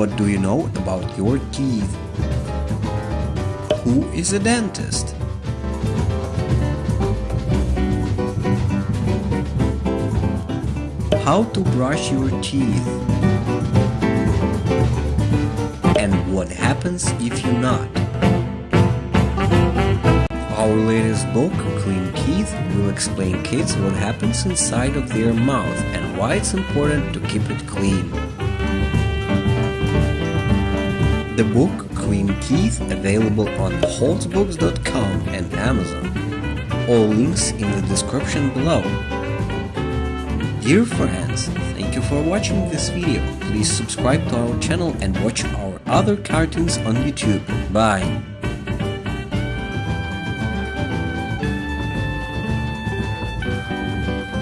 What do you know about your teeth? Who is a dentist? How to brush your teeth? And what happens if you're not? Our latest book, Clean Teeth, will explain kids what happens inside of their mouth and why it's important to keep it clean. The book Clean Teeth available on holtzbooks.com and Amazon. All links in the description below. Dear friends, thank you for watching this video. Please subscribe to our channel and watch our other cartoons on YouTube. Bye!